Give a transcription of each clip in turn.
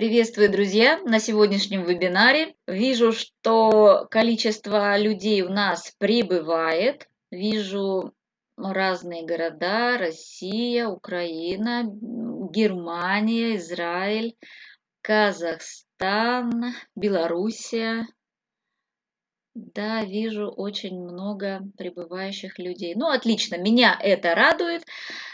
Приветствую, друзья! На сегодняшнем вебинаре вижу, что количество людей у нас прибывает. Вижу разные города, Россия, Украина, Германия, Израиль, Казахстан, Белоруссия. Да, вижу очень много прибывающих людей. Ну, отлично, меня это радует.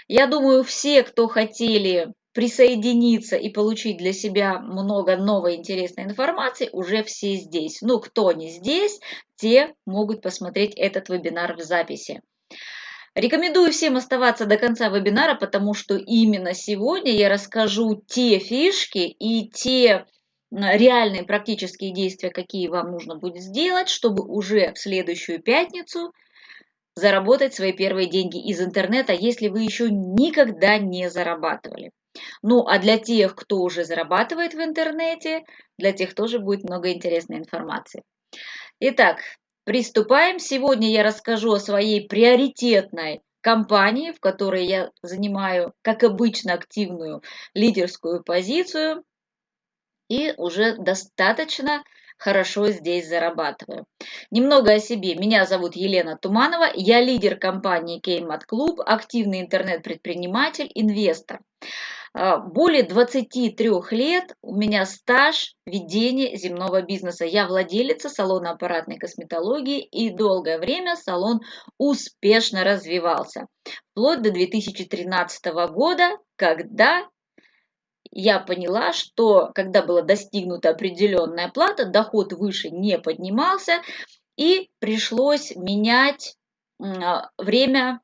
Я думаю, все, кто хотели присоединиться и получить для себя много новой интересной информации, уже все здесь. Ну, кто не здесь, те могут посмотреть этот вебинар в записи. Рекомендую всем оставаться до конца вебинара, потому что именно сегодня я расскажу те фишки и те реальные практические действия, какие вам нужно будет сделать, чтобы уже в следующую пятницу заработать свои первые деньги из интернета, если вы еще никогда не зарабатывали. Ну, а для тех, кто уже зарабатывает в интернете, для тех тоже будет много интересной информации. Итак, приступаем. Сегодня я расскажу о своей приоритетной компании, в которой я занимаю, как обычно, активную лидерскую позицию и уже достаточно хорошо здесь зарабатываю. Немного о себе. Меня зовут Елена Туманова. Я лидер компании Кеймат Клуб, активный интернет-предприниматель, инвестор. А, более 23 лет у меня стаж ведения земного бизнеса. Я владелица салона аппаратной косметологии и долгое время салон успешно развивался. Вплоть до 2013 года, когда я поняла, что когда была достигнута определенная плата, доход выше не поднимался, и пришлось менять а, время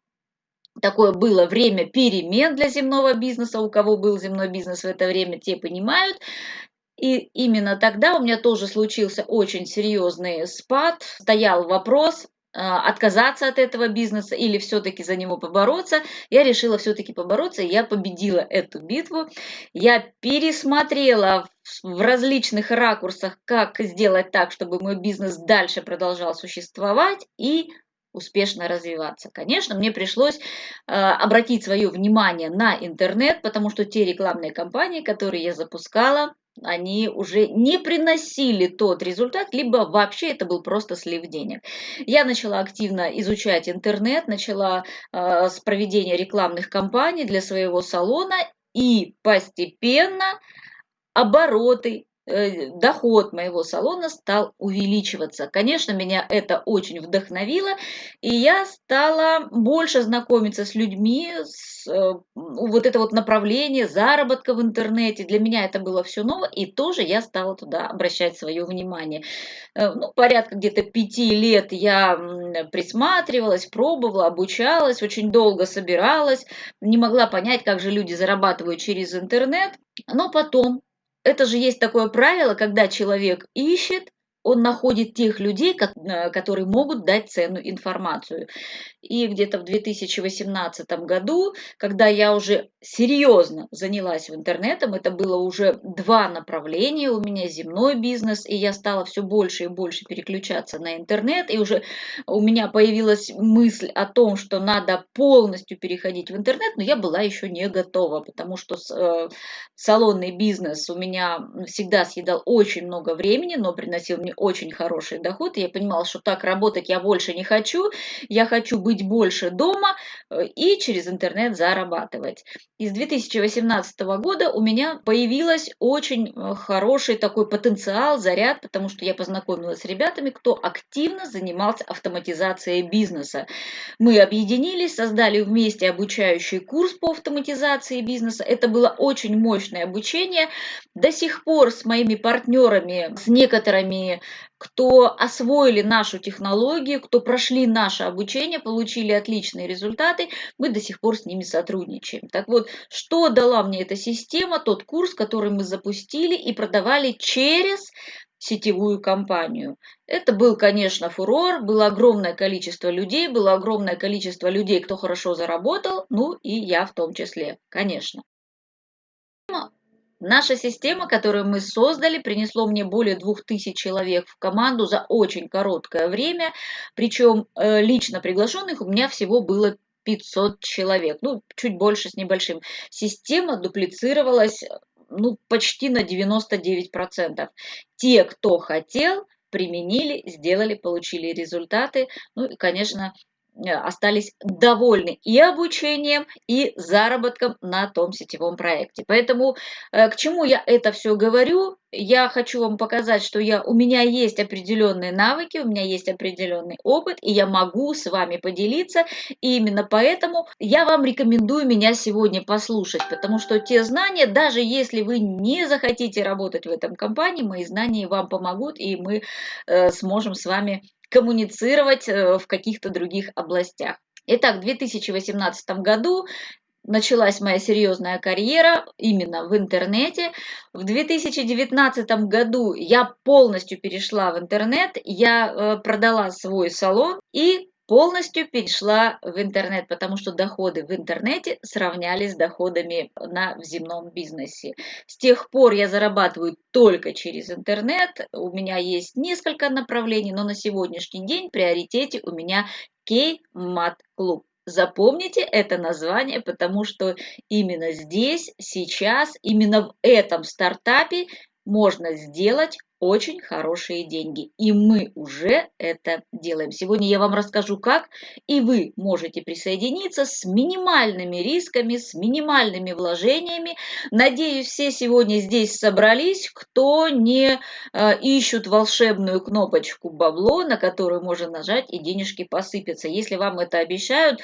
такое было время перемен для земного бизнеса. У кого был земной бизнес в это время, те понимают. И именно тогда у меня тоже случился очень серьезный спад. Стоял вопрос, отказаться от этого бизнеса или все-таки за него побороться. Я решила все-таки побороться, я победила эту битву. Я пересмотрела в различных ракурсах, как сделать так, чтобы мой бизнес дальше продолжал существовать, и успешно развиваться. Конечно, мне пришлось э, обратить свое внимание на интернет, потому что те рекламные кампании, которые я запускала, они уже не приносили тот результат, либо вообще это был просто слив денег. Я начала активно изучать интернет, начала э, с проведения рекламных кампаний для своего салона и постепенно обороты доход моего салона стал увеличиваться. Конечно, меня это очень вдохновило, и я стала больше знакомиться с людьми, с, э, вот это вот направление заработка в интернете. Для меня это было все ново, и тоже я стала туда обращать свое внимание. Э, ну, порядка где-то пяти лет я присматривалась, пробовала, обучалась, очень долго собиралась, не могла понять, как же люди зарабатывают через интернет. Но потом это же есть такое правило, когда человек ищет, он находит тех людей, э, которые могут дать ценную информацию. И где-то в 2018 году, когда я уже серьезно занялась интернетом, это было уже два направления у меня, земной бизнес, и я стала все больше и больше переключаться на интернет, и уже у меня появилась мысль о том, что надо полностью переходить в интернет, но я была еще не готова, потому что э, салонный бизнес у меня всегда съедал очень много времени, но приносил мне очень хороший доход, я понимала, что так работать я больше не хочу, я хочу быть быть больше дома э, и через интернет зарабатывать. И с 2018 года у меня появилась очень э, хороший такой потенциал, заряд, потому что я познакомилась с ребятами, кто активно занимался автоматизацией бизнеса. Мы объединились, создали вместе обучающий курс по автоматизации бизнеса. Это было очень мощное обучение. До сих пор с моими партнерами, с некоторыми кто освоили нашу технологию, кто прошли наше обучение, получили отличные результаты, мы до сих пор с ними сотрудничаем. Так вот, что дала мне эта система, тот курс, который мы запустили и продавали через сетевую компанию. Это был, конечно, фурор, было огромное количество людей, было огромное количество людей, кто хорошо заработал, ну и я в том числе, конечно. Наша система, которую мы создали, принесло мне более 2000 человек в команду за очень короткое время, причем э, лично приглашенных у меня всего было 500 человек, ну, чуть больше с небольшим. Система дуплицировалась ну, почти на 99%. Те, кто хотел, применили, сделали, получили результаты. Ну и, конечно, Э, остались довольны и обучением, и заработком на том сетевом проекте. Поэтому э, к чему я это все говорю? Я хочу вам показать, что я, у меня есть определенные навыки, у меня есть определенный опыт, и я могу с вами поделиться. И именно поэтому я вам рекомендую меня сегодня послушать, потому что те знания, даже если вы не захотите работать в этом компании, мои знания вам помогут, и мы э, сможем с вами коммуницировать э, в каких-то других областях. Итак, в 2018 году началась моя серьезная карьера именно в интернете. В 2019 году я полностью перешла в интернет, я э, продала свой салон и полностью перешла в интернет, потому что доходы в интернете сравнялись с доходами на в земном бизнесе. С тех пор я зарабатываю только через интернет. У меня есть несколько направлений, но на сегодняшний день в приоритете у меня Club. Запомните это название, потому что именно здесь, сейчас, именно в этом стартапе можно сделать очень хорошие деньги. И мы уже это делаем. Сегодня я вам расскажу, как и вы можете присоединиться с минимальными рисками, с минимальными вложениями. Надеюсь, все сегодня здесь собрались, кто не э, ищут волшебную кнопочку бабло, на которую можно нажать и денежки посыпятся. Если вам это обещают,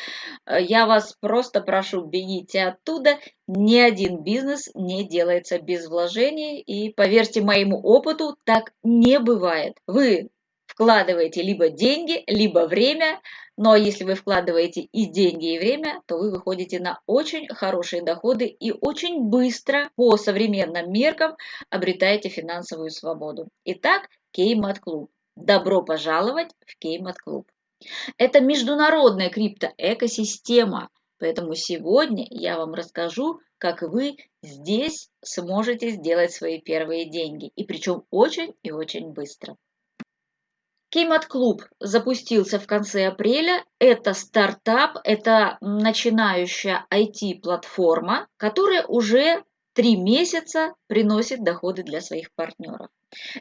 э, я вас просто прошу, бегите оттуда. Ни один бизнес не делается без вложений. И поверьте моему опыту, так не бывает. Вы вкладываете либо деньги, либо время, но если вы вкладываете и деньги, и время, то вы выходите на очень хорошие доходы и очень быстро по современным меркам обретаете финансовую свободу. Итак, Кеймат Клуб. Добро пожаловать в Кеймат Клуб. Это международная криптоэкосистема, поэтому сегодня я вам расскажу, как вы здесь сможете сделать свои первые деньги. И причем очень и очень быстро. Кеймат Клуб запустился в конце апреля. Это стартап, это начинающая IT-платформа, которая уже три месяца приносит доходы для своих партнеров.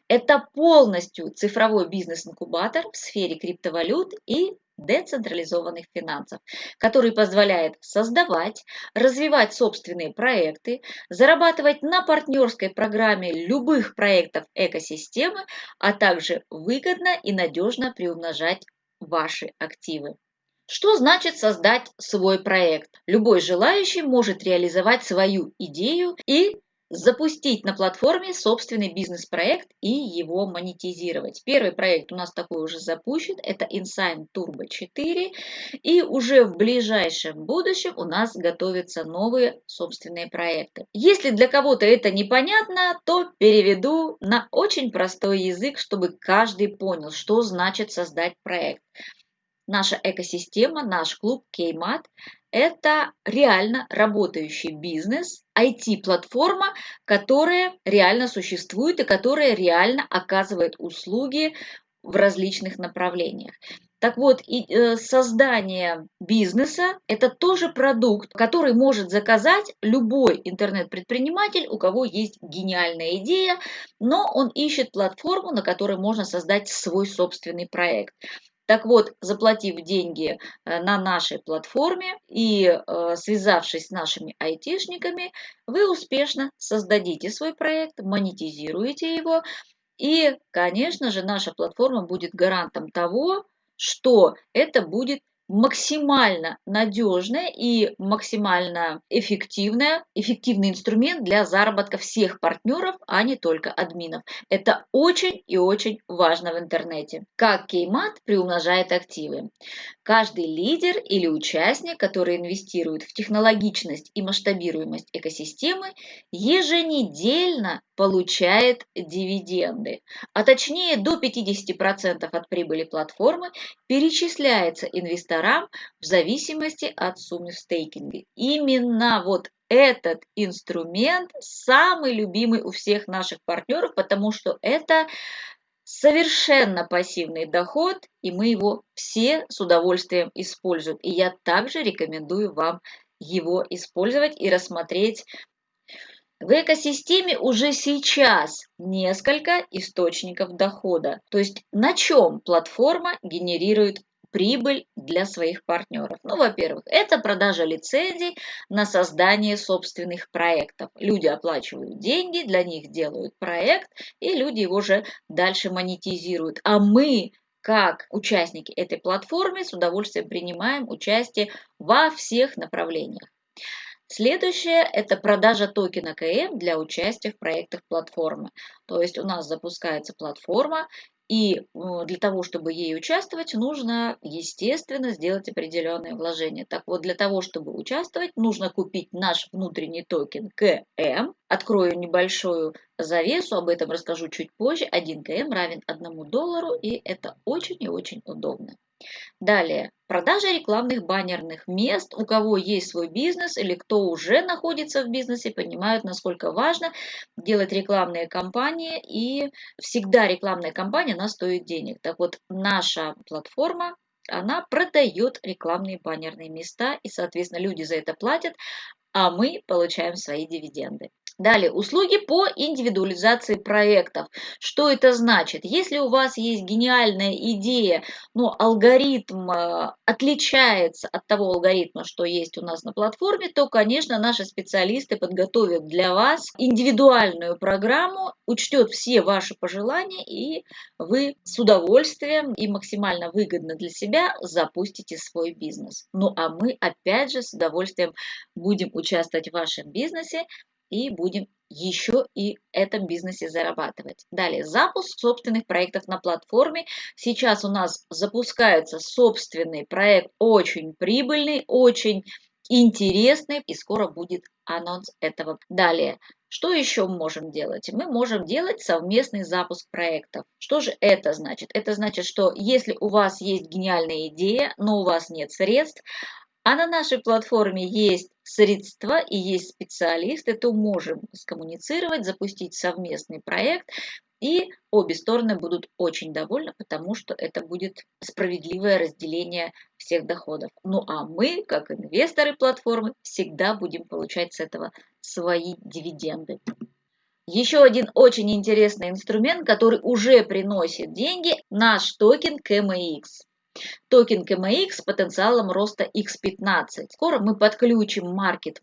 Это полностью цифровой бизнес-инкубатор в сфере криптовалют и децентрализованных финансов, который позволяет создавать, развивать собственные проекты, зарабатывать на партнерской программе любых проектов экосистемы, а также выгодно и надежно приумножать ваши активы. Что значит создать свой проект? Любой желающий может реализовать свою идею и запустить на платформе собственный бизнес-проект и его монетизировать. Первый проект у нас такой уже запущен, это Insign Turbo 4, и уже в ближайшем будущем у нас готовятся новые собственные проекты. Если для кого-то это непонятно, то переведу на очень простой язык, чтобы каждый понял, что значит создать проект. Наша экосистема, наш клуб Кеймат – это реально работающий бизнес, IT-платформа, которая реально существует и которая реально оказывает услуги в различных направлениях. Так вот, и, э, создание бизнеса – это тоже продукт, который может заказать любой интернет-предприниматель, у кого есть гениальная идея, но он ищет платформу, на которой можно создать свой собственный проект. Так вот, заплатив деньги э, на нашей платформе и э, связавшись с нашими айтишниками, вы успешно создадите свой проект, монетизируете его, и, конечно же, наша платформа будет гарантом того, что это будет максимально надежная и максимально эффективная, эффективный инструмент для заработка всех партнеров, а не только админов. Это очень и очень важно в интернете. Как Кеймат приумножает активы. Каждый лидер или участник, который инвестирует в технологичность и масштабируемость экосистемы, еженедельно получает дивиденды, а точнее до 50% от прибыли платформы перечисляется инвесторам в зависимости от суммы стейкинга. Именно вот этот инструмент самый любимый у всех наших партнеров, потому что это совершенно пассивный доход, и мы его все с удовольствием используем. И я также рекомендую вам его использовать и рассмотреть В экосистеме уже сейчас несколько источников дохода. То есть на чем платформа генерирует прибыль для своих партнеров? Ну, во-первых, это продажа лицензий на создание собственных проектов. Люди оплачивают деньги, для них делают проект, и люди его уже дальше монетизируют. А мы как участники этой платформы с удовольствием принимаем участие во всех направлениях. Следующее – это продажа токена КМ для участия в проектах платформы. То есть у нас запускается платформа, и для того, чтобы ей участвовать, нужно, естественно, сделать определенные вложения. Так вот, для того, чтобы участвовать, нужно купить наш внутренний токен КМ. Открою небольшую завесу, об этом расскажу чуть позже. 1 КМ равен 1 доллару, и это очень и очень удобно. Далее, продажа рекламных баннерных мест. У кого есть свой бизнес или кто уже находится в бизнесе, понимают, насколько важно делать рекламные кампании. И всегда рекламная кампания, она стоит денег. Так вот, наша платформа она продает рекламные баннерные места, и, соответственно, люди за это платят, а мы получаем свои дивиденды. Далее, услуги по индивидуализации проектов. Что это значит? Если у вас есть гениальная идея, но алгоритм э, отличается от того алгоритма, что есть у нас на платформе, то, конечно, наши специалисты подготовят для вас индивидуальную программу, учтет все ваши пожелания, и вы с удовольствием и максимально выгодно для себя запустите свой бизнес. Ну а мы, опять же, с удовольствием будем участвовать в вашем бизнесе, и будем еще и этом бизнесе зарабатывать. Далее, запуск собственных проектов на платформе. Сейчас у нас запускается собственный проект, очень прибыльный, очень интересный, и скоро будет анонс этого. Далее, что еще мы можем делать? Мы можем делать совместный запуск проектов. Что же это значит? Это значит, что если у вас есть гениальная идея, но у вас нет средств, а на нашей платформе есть средства и есть специалисты, то можем скоммуницировать, запустить совместный проект, и обе стороны будут очень довольны, потому что это будет справедливое разделение всех доходов. Ну а мы, как инвесторы платформы, всегда будем получать с этого свои дивиденды. Еще один очень интересный инструмент, который уже приносит деньги, наш токен KMX. Токен KMX с потенциалом роста X15. Скоро мы подключим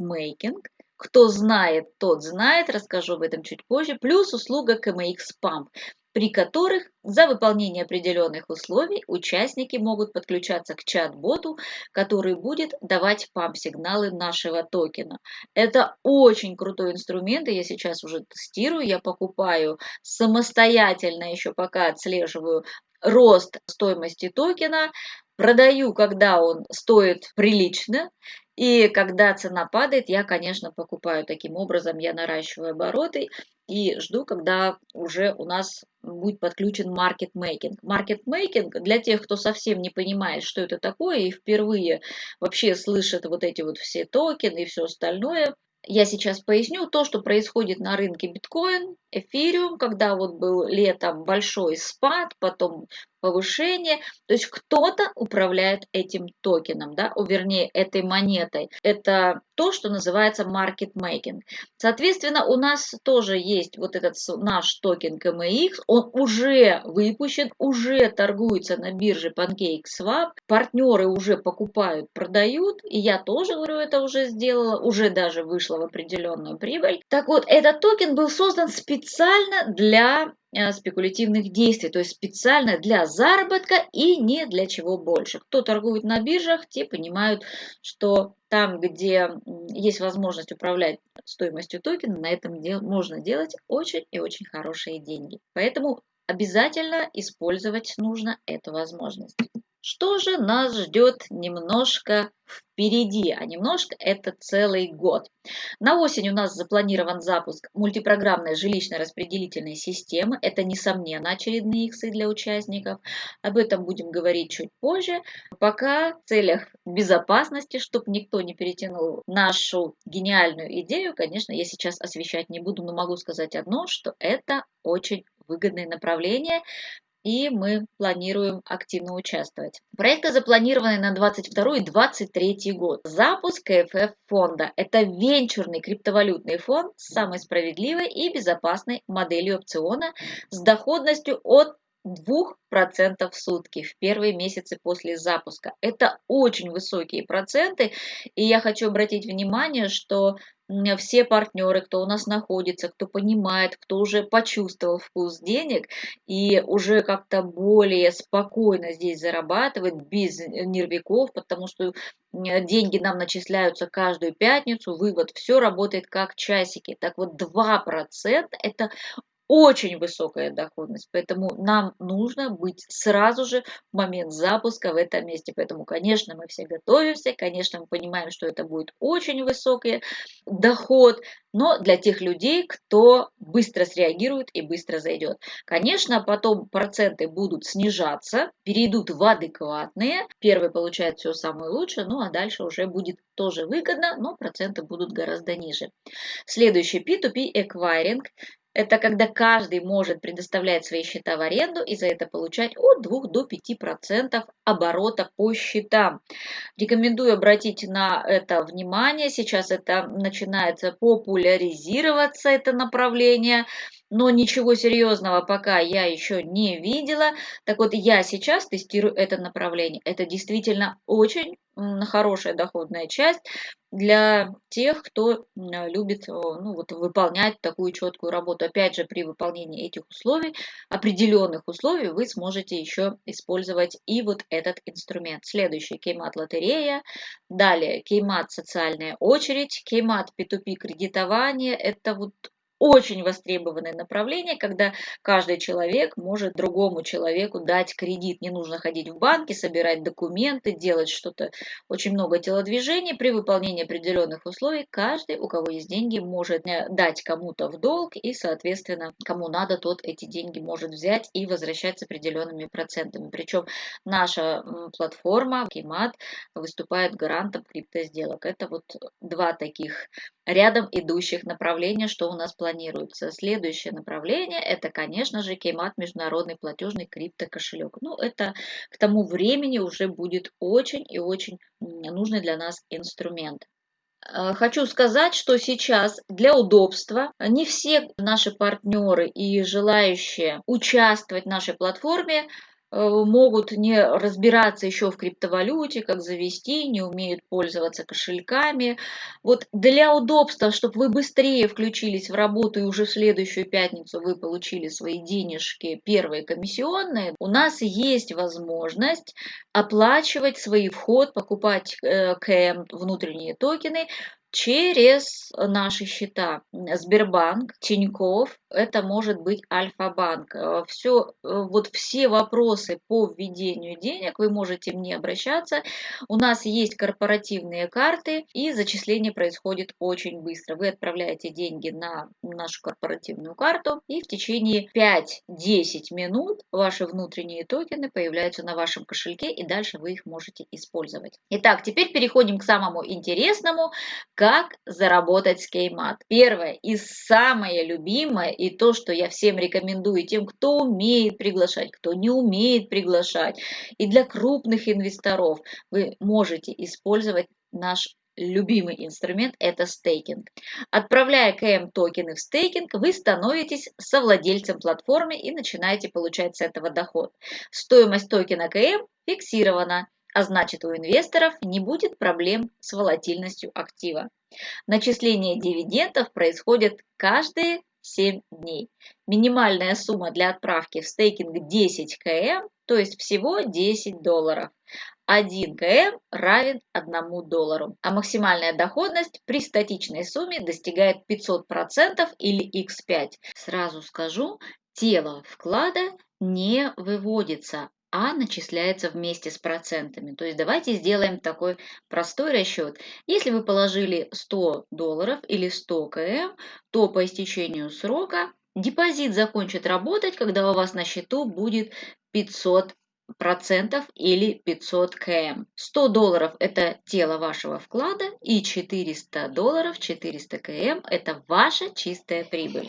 Making. Кто знает, тот знает, расскажу об этом чуть позже. Плюс услуга KMX Pump, при которых за выполнение определенных условий участники могут подключаться к чат-боту, который будет давать памп-сигналы нашего токена. Это очень крутой инструмент, и я сейчас уже тестирую, я покупаю самостоятельно, еще пока отслеживаю рост стоимости токена, продаю, когда он стоит прилично, и когда цена падает, я, конечно, покупаю. Таким образом, я наращиваю обороты и жду, когда уже у нас будет подключен маркетмейкинг. Маркетмейкинг для тех, кто совсем не понимает, что это такое и впервые вообще слышит вот эти вот все токены и все остальное, я сейчас поясню то, что происходит на рынке биткоин, эфириум, когда вот был летом большой спад, потом повышение. То есть кто-то управляет этим токеном, да, вернее, этой монетой. Это то, что называется market making. Соответственно, у нас тоже есть вот этот наш токен KMX, он уже выпущен, уже торгуется на бирже PancakeSwap, партнеры уже покупают, продают, и я тоже, говорю, это уже сделала, уже даже вышла в определенную прибыль. Так вот, этот токен был создан специально для Э, спекулятивных действий, то есть специально для заработка и не для чего больше. Кто торгует на биржах, те понимают, что там, где есть возможность управлять стоимостью токена, на этом дел можно делать очень и очень хорошие деньги. Поэтому обязательно использовать нужно эту возможность. Что же нас ждет немножко впереди, а немножко это целый год. На осень у нас запланирован запуск мультипрограммной жилищно-распределительной системы. Это, несомненно, очередные иксы для участников. Об этом будем говорить чуть позже. Пока в целях безопасности, чтобы никто не перетянул нашу гениальную идею, конечно, я сейчас освещать не буду, но могу сказать одно, что это очень выгодное направление, и мы планируем активно участвовать. Проекты запланированы на 22 и 23 год. Запуск КФФ фонда – это венчурный криптовалютный фонд с самой справедливой и безопасной моделью опциона с доходностью от 2% в сутки в первые месяцы после запуска. Это очень высокие проценты, и я хочу обратить внимание, что все партнеры, кто у нас находится, кто понимает, кто уже почувствовал вкус денег и уже как-то более спокойно здесь зарабатывает, без нервиков, потому что деньги нам начисляются каждую пятницу, вывод, все работает как часики. Так вот, 2% это очень высокая доходность, поэтому нам нужно быть сразу же в момент запуска в этом месте. Поэтому, конечно, мы все готовимся, конечно, мы понимаем, что это будет очень высокий доход, но для тех людей, кто быстро среагирует и быстро зайдет. Конечно, потом проценты будут снижаться, перейдут в адекватные. Первый получает все самое лучшее, ну а дальше уже будет тоже выгодно, но проценты будут гораздо ниже. Следующий P2P Acquiring это когда каждый может предоставлять свои счета в аренду и за это получать от 2 до 5% оборота по счетам. Рекомендую обратить на это внимание. Сейчас это начинается популяризироваться, это направление но ничего серьезного пока я еще не видела. Так вот, я сейчас тестирую это направление. Это действительно очень хорошая доходная часть для тех, кто любит ну, вот, выполнять такую четкую работу. Опять же, при выполнении этих условий, определенных условий, вы сможете еще использовать и вот этот инструмент. Следующий кеймат лотерея, далее кеймат социальная очередь, кеймат P2P кредитование. Это вот очень востребованное направление, когда каждый человек может другому человеку дать кредит. Не нужно ходить в банки, собирать документы, делать что-то, очень много телодвижений. При выполнении определенных условий каждый, у кого есть деньги, может э, дать кому-то в долг и, соответственно, кому надо, тот эти деньги может взять и возвращать с определенными процентами. Причем наша платформа Kimat выступает гарантом криптосделок. Это вот два таких рядом идущих направления, что у нас планируется. Следующее направление – это, конечно же, Кеймат международный платежный криптокошелек. Ну, это к тому времени уже будет очень и очень нужный для нас инструмент. Э, хочу сказать, что сейчас для удобства не все наши партнеры и желающие участвовать в нашей платформе могут не разбираться еще в криптовалюте, как завести, не умеют пользоваться кошельками. Вот для удобства, чтобы вы быстрее включились в работу и уже в следующую пятницу вы получили свои денежки, первые комиссионные, у нас есть возможность оплачивать свой вход, покупать э, КМ, внутренние токены через наши счета. Сбербанк, Тиньков, это может быть Альфа-банк. Э, все, э, вот все вопросы по введению денег вы можете мне обращаться. У нас есть корпоративные карты и зачисление происходит очень быстро. Вы отправляете деньги на нашу корпоративную карту и в течение 5-10 минут ваши внутренние токены появляются на вашем кошельке и дальше вы их можете использовать. Итак, теперь переходим к самому интересному, как заработать с Кеймат. Первое и самое любимое, и то, что я всем рекомендую тем, кто умеет приглашать, кто не умеет приглашать, и для крупных инвесторов вы можете использовать наш любимый инструмент – это стейкинг. Отправляя КМ токены в стейкинг, вы становитесь совладельцем платформы и начинаете получать с этого доход. Стоимость токена КМ фиксирована а значит у инвесторов не будет проблем с волатильностью актива. Начисление дивидендов происходит каждые 7 дней. Минимальная сумма для отправки в стейкинг 10 км, то есть всего 10 долларов. 1 км равен 1 доллару, а максимальная доходность при статичной сумме достигает 500% или x5. Сразу скажу, тело вклада не выводится, а начисляется вместе с процентами. То есть давайте сделаем такой простой расчет. Если вы положили 100 долларов или 100 км, то по истечению срока депозит закончит работать, когда у вас на счету будет 500 процентов или 500 км. 100 долларов это тело вашего вклада и 400 долларов, 400 км это ваша чистая прибыль.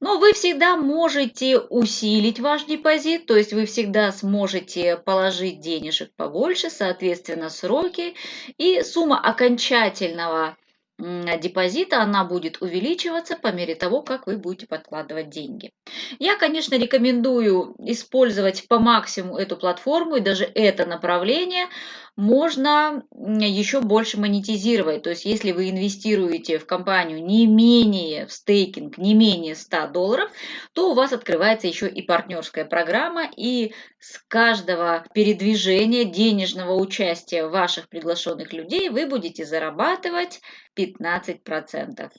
Но вы всегда можете усилить ваш депозит, то есть вы всегда сможете положить денежек побольше, соответственно, сроки и сумма окончательного депозита, она будет увеличиваться по мере того, как вы будете подкладывать деньги. Я, конечно, рекомендую использовать по максимуму эту платформу и даже это направление можно еще больше монетизировать. То есть, если вы инвестируете в компанию не менее, в стейкинг, не менее 100 долларов, то у вас открывается еще и партнерская программа, и с каждого передвижения денежного участия ваших приглашенных людей вы будете зарабатывать 15%.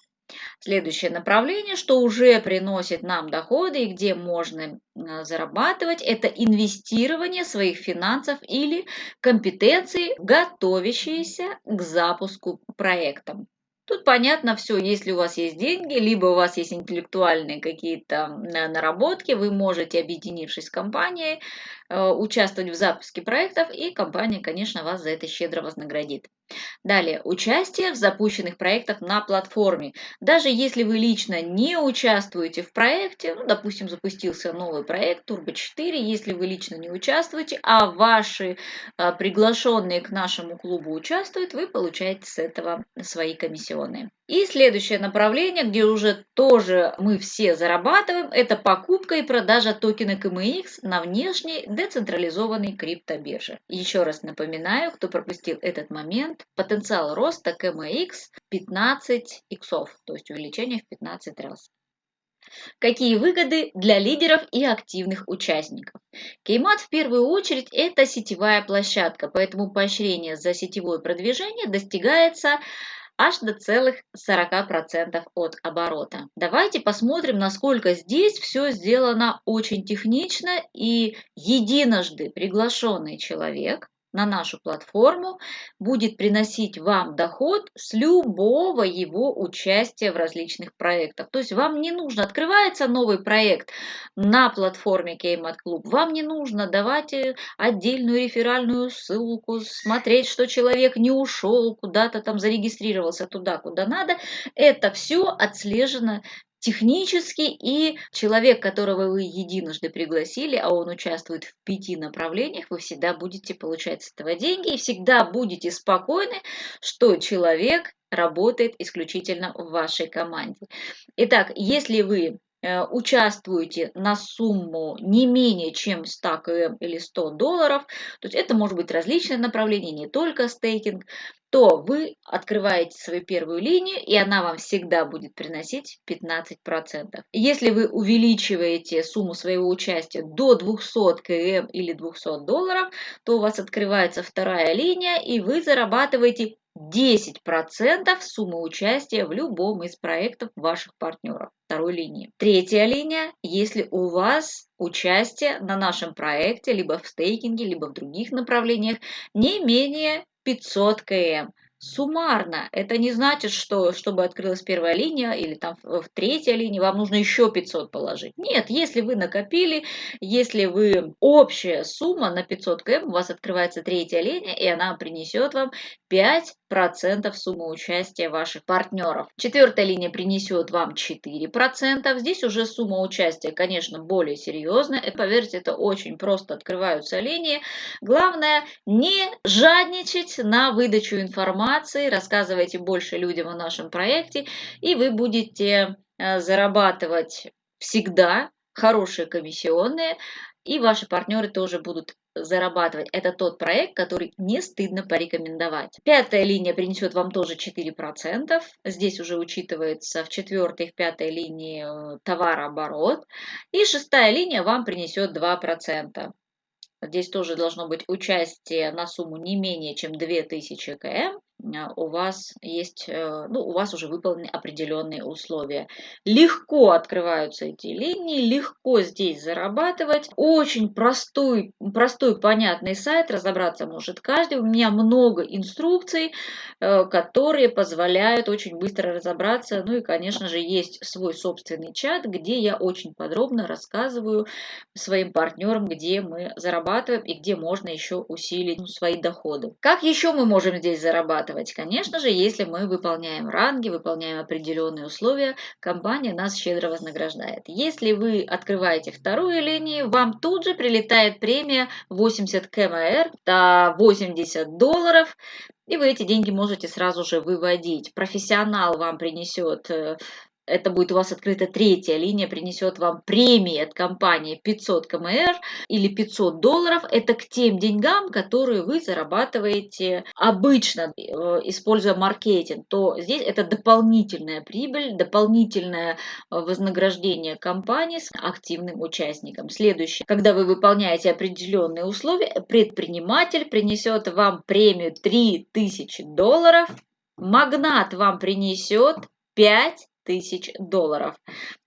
Следующее направление, что уже приносит нам доходы и где можно зарабатывать, это инвестирование своих финансов или компетенций, готовящиеся к запуску проекта. Тут понятно все, если у вас есть деньги, либо у вас есть интеллектуальные какие-то наработки, вы можете, объединившись с компанией, э, участвовать в запуске проектов, и компания, конечно, вас за это щедро вознаградит. Далее, участие в запущенных проектах на платформе. Даже если вы лично не участвуете в проекте, ну, допустим, запустился новый проект Turbo 4, если вы лично не участвуете, а ваши а, приглашенные к нашему клубу участвуют, вы получаете с этого свои комиссионные. И следующее направление, где уже тоже мы все зарабатываем, это покупка и продажа токена КМХ на внешней децентрализованной криптобирже. Еще раз напоминаю, кто пропустил этот момент, потенциал роста КМХ 15 иксов, то есть увеличение в 15 раз. Какие выгоды для лидеров и активных участников? Кеймат в первую очередь это сетевая площадка, поэтому поощрение за сетевое продвижение достигается аж до целых 40% от оборота. Давайте посмотрим, насколько здесь все сделано очень технично и единожды приглашенный человек на нашу платформу будет приносить вам доход с любого его участия в различных проектах. То есть вам не нужно, открывается новый проект на платформе Кеймат Клуб, вам не нужно давать э, отдельную реферальную ссылку, смотреть, что человек не ушел, куда-то там зарегистрировался туда, куда надо. Это все отслежено технически, и человек, которого вы единожды пригласили, а он участвует в пяти направлениях, вы всегда будете получать с этого деньги и всегда будете спокойны, что человек работает исключительно в вашей команде. Итак, если вы э, участвуете на сумму не менее чем 100 км или 100 долларов, то есть это может быть различные направления, не только стейкинг, то вы открываете свою первую линию, и она вам всегда будет приносить 15%. Если вы увеличиваете сумму своего участия до 200 км или 200 долларов, то у вас открывается вторая линия, и вы зарабатываете 10% суммы участия в любом из проектов ваших партнеров второй линии. Третья линия, если у вас участие на нашем проекте, либо в стейкинге, либо в других направлениях, не менее 500 км. Суммарно. Это не значит, что чтобы открылась первая линия или там в третья линия, вам нужно еще 500 положить. Нет, если вы накопили, если вы общая сумма на 500 км, у вас открывается третья линия, и она принесет вам 5% суммы участия ваших партнеров. Четвертая линия принесет вам 4%. Здесь уже сумма участия, конечно, более серьезная. И поверьте, это очень просто открываются линии. Главное не жадничать на выдачу информации. Рассказывайте больше людям о нашем проекте, и вы будете э, зарабатывать всегда хорошие комиссионные, и ваши партнеры тоже будут зарабатывать. Это тот проект, который не стыдно порекомендовать. Пятая линия принесет вам тоже 4%. Здесь уже учитывается в четвертой и пятой линии э, товарооборот. И шестая линия вам принесет 2%. Здесь тоже должно быть участие на сумму не менее чем 2000 км. А, у вас есть, э, ну, у вас уже выполнены определенные условия. Легко открываются эти линии, легко здесь зарабатывать. Очень простой, простой понятный сайт, разобраться может каждый. У меня много инструкций, э, которые позволяют очень быстро разобраться. Ну и, конечно же, есть свой собственный чат, где я очень подробно рассказываю своим партнерам, где мы зарабатываем и где можно еще усилить свои доходы. Как еще мы можем здесь зарабатывать? Зарабатывать? Конечно же, если мы выполняем ранги, выполняем определенные условия, компания нас щедро вознаграждает. Если вы открываете вторую линию, вам тут же прилетает премия 80 КМР, до 80 долларов, и вы эти деньги можете сразу же выводить. Профессионал вам принесет э, это будет у вас открыта третья линия, принесет вам премии от компании 500 КМР или 500 долларов. Это к тем деньгам, которые вы зарабатываете обычно, э, используя маркетинг. То здесь это дополнительная прибыль, дополнительное э, вознаграждение компании с активным участником. Следующее. Когда вы выполняете определенные условия, предприниматель принесет вам премию 3000 долларов, магнат вам принесет 5 тысяч долларов.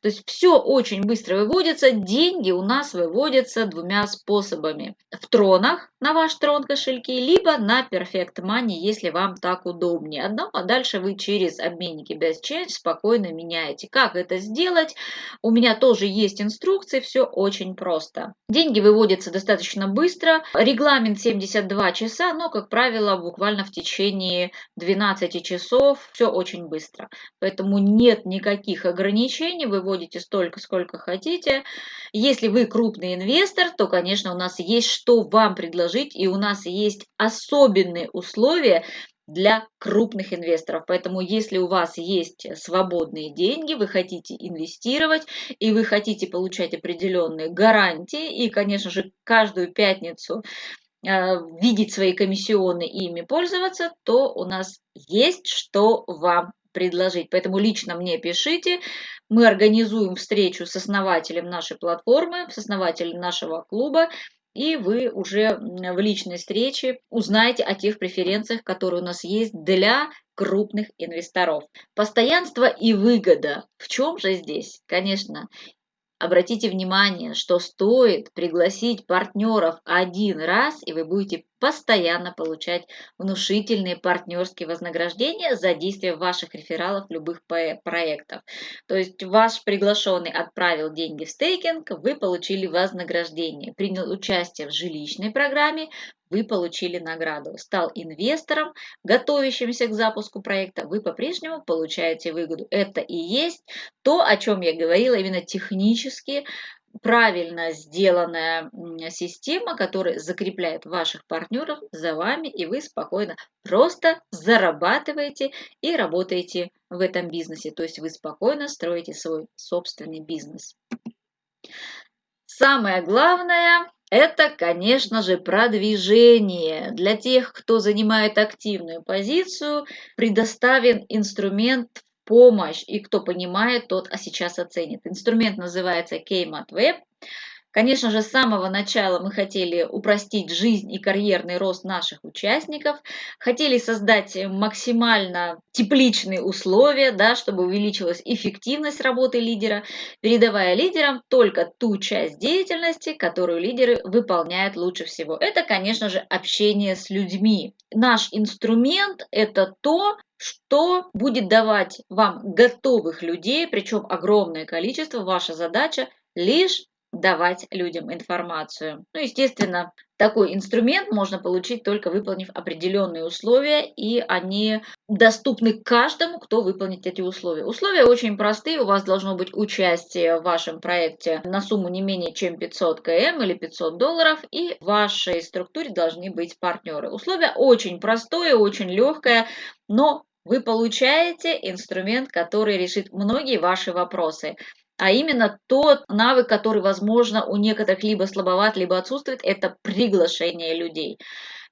То есть все очень быстро выводится. Деньги у нас выводятся двумя способами. В тронах на ваш трон кошельки, либо на Perfect Money, если вам так удобнее. Одно, а дальше вы через обменники Best Change спокойно меняете. Как это сделать? У меня тоже есть инструкции, все очень просто. Деньги выводятся достаточно быстро. Регламент 72 часа, но, как правило, буквально в течение 12 часов все очень быстро. Поэтому нет никаких ограничений, выводите столько, сколько хотите. Если вы крупный инвестор, то, конечно, у нас есть что вам предложить, и у нас есть особенные условия для крупных инвесторов. Поэтому если у вас есть свободные деньги, вы хотите инвестировать и вы хотите получать определенные гарантии, и, конечно же, каждую пятницу э, видеть свои комиссионные и ими пользоваться, то у нас есть что вам предложить. Поэтому лично мне пишите. Мы организуем встречу с основателем нашей платформы, с основателем нашего клуба, и вы уже в личной встрече узнаете о тех преференциях, которые у нас есть для крупных инвесторов. Постоянство и выгода. В чем же здесь? Конечно, Обратите внимание, что стоит пригласить партнеров один раз, и вы будете постоянно получать внушительные партнерские вознаграждения за действие ваших рефералов любых проектов. То есть ваш приглашенный отправил деньги в стейкинг, вы получили вознаграждение. Принял участие в жилищной программе, вы получили награду. Стал инвестором, готовящимся к запуску проекта, вы по-прежнему получаете выгоду. Это и есть то, о чем я говорила, именно технически правильно сделанная система, которая закрепляет ваших партнеров за вами, и вы спокойно просто зарабатываете и работаете в этом бизнесе. То есть вы спокойно строите свой собственный бизнес. Самое главное это, конечно же, продвижение. Для тех, кто занимает активную позицию, предоставлен инструмент помощь, и кто понимает, тот а сейчас оценит. Инструмент называется Kmat Web. Конечно же, с самого начала мы хотели упростить жизнь и карьерный рост наших участников, хотели создать максимально тепличные условия, да, чтобы увеличилась эффективность работы лидера, передавая лидерам только ту часть деятельности, которую лидеры выполняют лучше всего. Это, конечно же, общение с людьми. Наш инструмент – это то, что будет давать вам готовых людей, причем огромное количество. Ваша задача лишь давать людям информацию. Ну, естественно, такой инструмент можно получить только выполнив определенные условия, и они доступны каждому, кто выполнит эти условия. Условия очень простые, у вас должно быть участие в вашем проекте на сумму не менее чем 500 км или 500 долларов, и в вашей структуре должны быть партнеры. Условие очень простое, очень легкое, но вы получаете инструмент, который решит многие ваши вопросы а именно тот навык, который, возможно, у некоторых либо слабоват, либо отсутствует, это приглашение людей.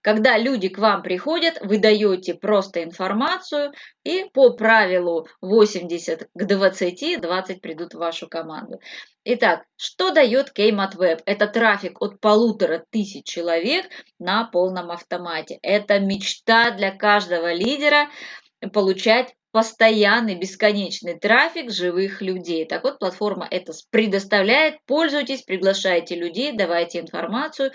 Когда люди к вам приходят, вы даете просто информацию, и по правилу 80 к 20, 20 придут в вашу команду. Итак, что дает Web? Это трафик от полутора тысяч человек на полном автомате. Это мечта для каждого лидера получать постоянный бесконечный трафик живых людей. Так вот, платформа это предоставляет. Пользуйтесь, приглашайте людей, давайте информацию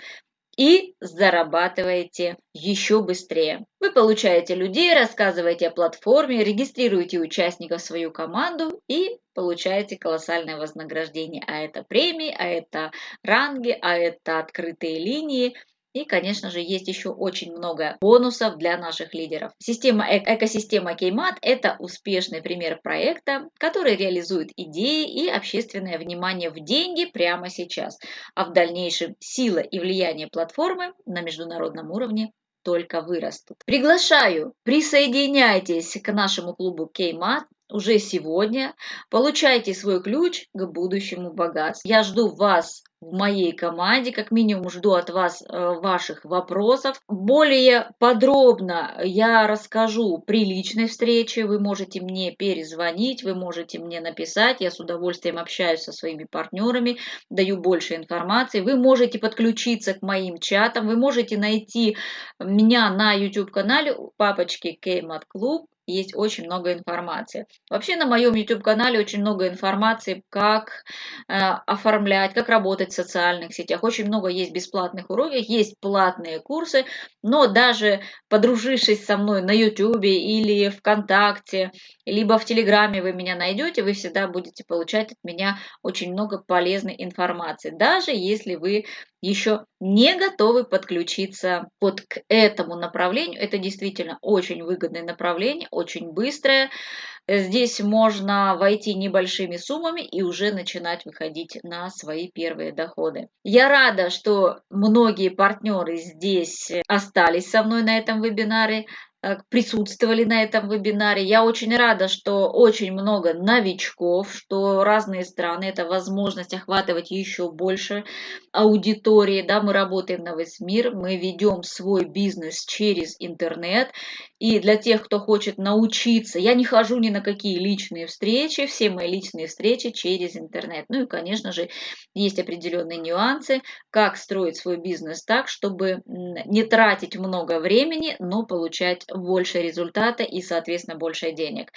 и зарабатываете еще быстрее. Вы получаете людей, рассказываете о платформе, регистрируете участников в свою команду и получаете колоссальное вознаграждение. А это премии, а это ранги, а это открытые линии. И, конечно же, есть еще очень много бонусов для наших лидеров. Система э экосистема Кеймат – это успешный пример проекта, который реализует идеи и общественное внимание в деньги прямо сейчас, а в дальнейшем сила и влияние платформы на международном уровне только вырастут. Приглашаю, присоединяйтесь к нашему клубу Кеймат уже сегодня, получайте свой ключ к будущему богатству. Я жду вас в моей команде, как минимум жду от вас э, ваших вопросов. Более подробно я расскажу при личной встрече, вы можете мне перезвонить, вы можете мне написать, я с удовольствием общаюсь со своими партнерами, даю больше информации, вы можете подключиться к моим чатам, вы можете найти меня на YouTube-канале папочки Кеймат Клуб, есть очень много информации. Вообще на моем YouTube-канале очень много информации, как э, оформлять, как работать в социальных сетях. Очень много есть бесплатных уроков, есть платные курсы, но даже подружившись со мной на YouTube или ВКонтакте, либо в Телеграме вы меня найдете, вы всегда будете получать от меня очень много полезной информации, даже если вы еще не готовы подключиться вот к этому направлению. Это действительно очень выгодное направление, очень быстрое. Здесь можно войти небольшими суммами и уже начинать выходить на свои первые доходы. Я рада, что многие партнеры здесь остались со мной на этом вебинаре. Э, присутствовали на этом вебинаре. Я очень рада, что очень много новичков, что разные страны, это возможность охватывать еще больше аудитории. Да, мы работаем на весь мир, мы ведем свой бизнес через интернет. И для тех, кто хочет научиться, я не хожу ни на какие личные встречи, все мои личные встречи через интернет. Ну и, конечно же, есть определенные нюансы, как строить свой бизнес так, чтобы не тратить много времени, но получать больше результата и, соответственно, больше денег.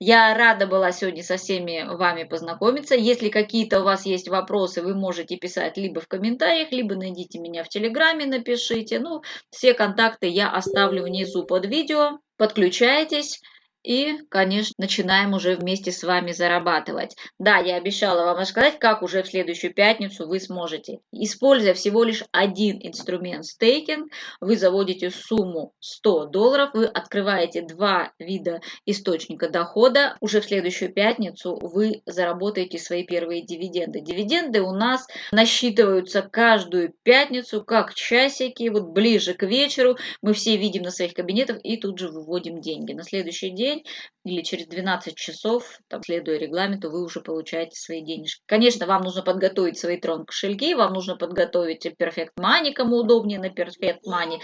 Я рада была сегодня со всеми вами познакомиться. Если какие-то у вас есть вопросы, вы можете писать либо в комментариях, либо найдите меня в Телеграме, напишите. Ну, все контакты я оставлю внизу под видео. Подключайтесь. И, конечно, начинаем уже вместе с вами зарабатывать. Да, я обещала вам рассказать, как уже в следующую пятницу вы сможете. Используя всего лишь один инструмент стейкинг, вы заводите сумму 100 долларов, вы открываете два вида источника дохода. Уже в следующую пятницу вы заработаете свои первые дивиденды. Дивиденды у нас насчитываются каждую пятницу, как часики, вот ближе к вечеру. Мы все видим на своих кабинетах и тут же выводим деньги. На следующий день день или через 12 часов, там, следуя регламенту, вы уже получаете свои денежки. Конечно, вам нужно подготовить свои трон кошельки, вам нужно подготовить Perfect Money, кому удобнее на Perfect Money.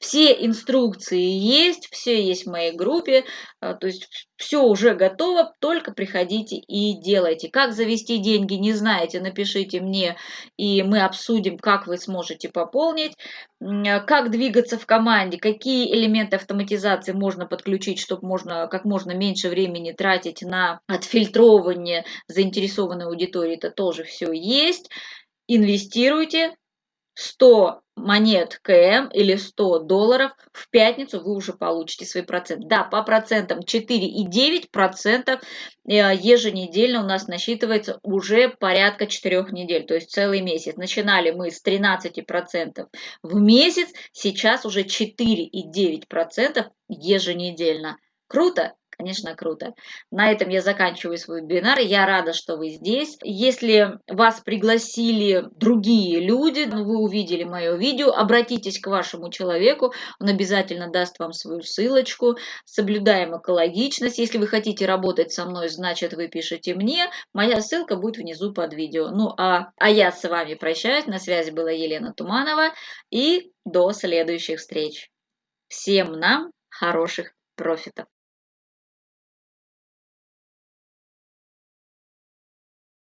Все инструкции есть, все есть в моей группе, а, то есть все уже готово, только приходите и делайте. Как завести деньги, не знаете, напишите мне, и мы обсудим, как вы сможете пополнить. Как двигаться в команде, какие элементы автоматизации можно подключить, чтобы можно как можно меньше времени тратить на отфильтрование заинтересованной аудитории, это тоже все есть. Инвестируйте, 100 монет КМ или 100 долларов в пятницу вы уже получите свой процент. Да, по процентам 4,9% э, еженедельно у нас насчитывается уже порядка 4 недель, то есть целый месяц. Начинали мы с 13% в месяц, сейчас уже 4,9% еженедельно. Круто? Конечно, круто. На этом я заканчиваю свой вебинар. Я рада, что вы здесь. Если вас пригласили другие люди, ну, вы увидели мое видео, обратитесь к вашему человеку, он обязательно даст вам свою ссылочку. Соблюдаем экологичность. Если вы хотите работать со мной, значит вы пишете мне. Моя ссылка будет внизу под видео. Ну а, а я с вами прощаюсь. На связи была Елена Туманова. И до следующих встреч. Всем нам хороших профитов.